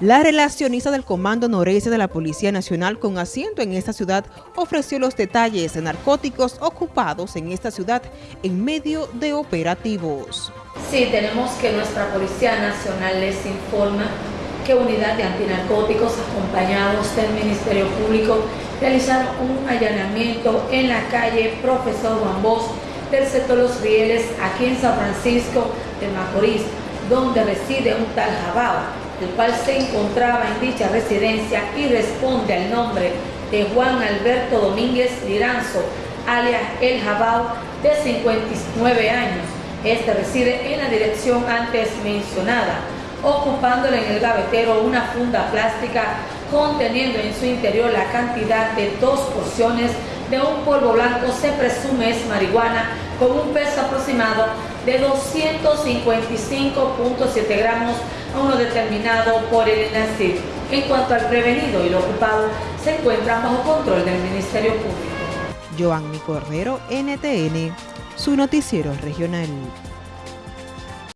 La relacionista del Comando Noreste de la Policía Nacional con asiento en esta ciudad ofreció los detalles de narcóticos ocupados en esta ciudad en medio de operativos. Sí, tenemos que nuestra Policía Nacional les informa que unidad de antinarcóticos acompañados del Ministerio Público realizaron un allanamiento en la calle Profesor Juan Bosch del sector Los Rieles aquí en San Francisco de Macorís, donde reside un tal Jabao el cual se encontraba en dicha residencia y responde al nombre de Juan Alberto Domínguez Liranzo, alias El Jabao, de 59 años. Este reside en la dirección antes mencionada, ocupándole en el gavetero una funda plástica conteniendo en su interior la cantidad de dos porciones de un polvo blanco, se presume es marihuana, con un peso aproximado de 255.7 gramos a uno determinado por el INACID. En cuanto al prevenido y lo ocupado, se encuentran bajo control del Ministerio Público. Joanny Cordero, NTN, su noticiero regional.